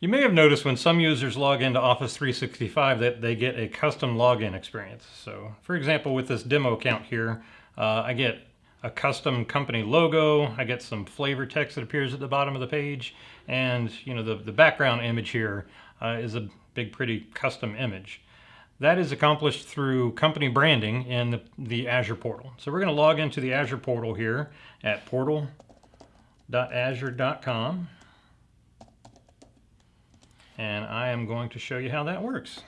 You may have noticed when some users log into Office 365 that they get a custom login experience. So for example, with this demo account here, uh, I get a custom company logo, I get some flavor text that appears at the bottom of the page, and you know the, the background image here uh, is a big pretty custom image. That is accomplished through company branding in the, the Azure portal. So we're going to log into the Azure portal here at portal.azure.com and I am going to show you how that works.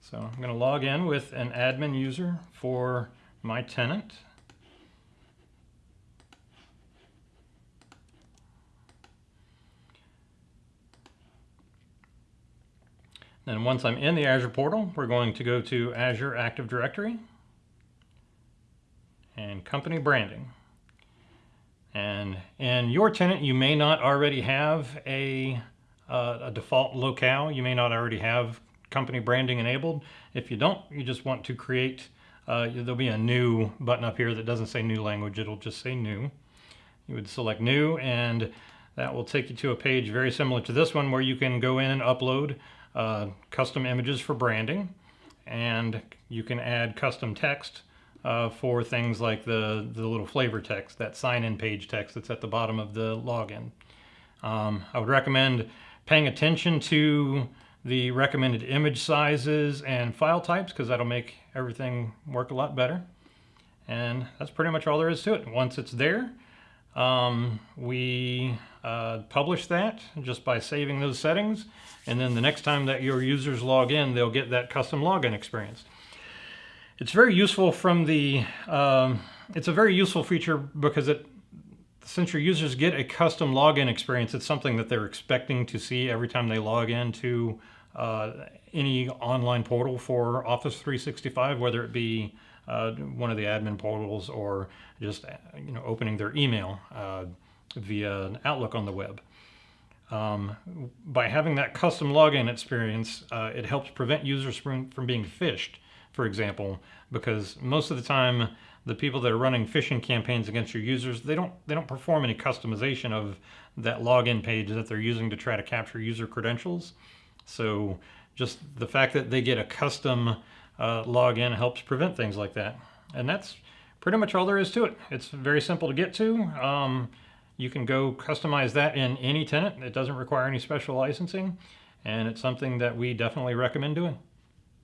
So I'm going to log in with an admin user for my tenant. Then once I'm in the Azure portal, we're going to go to Azure Active Directory and company branding. And in your tenant, you may not already have a uh, a default locale. You may not already have company branding enabled. If you don't, you just want to create, uh, there'll be a new button up here that doesn't say new language, it'll just say new. You would select new and that will take you to a page very similar to this one where you can go in and upload uh, custom images for branding and you can add custom text uh, for things like the, the little flavor text, that sign-in page text that's at the bottom of the login. Um, I would recommend paying attention to the recommended image sizes and file types because that'll make everything work a lot better. And that's pretty much all there is to it. Once it's there, um, we uh, publish that just by saving those settings. And then the next time that your users log in, they'll get that custom login experience. It's very useful from the, um, it's a very useful feature because it since your users get a custom login experience, it's something that they're expecting to see every time they log into uh, any online portal for Office 365, whether it be uh, one of the admin portals or just you know opening their email uh, via Outlook on the web. Um, by having that custom login experience, uh, it helps prevent users from, from being phished, for example, because most of the time the people that are running phishing campaigns against your users, they don't they don't perform any customization of that login page that they're using to try to capture user credentials. So just the fact that they get a custom uh, login helps prevent things like that. And that's pretty much all there is to it. It's very simple to get to. Um, you can go customize that in any tenant. It doesn't require any special licensing. And it's something that we definitely recommend doing.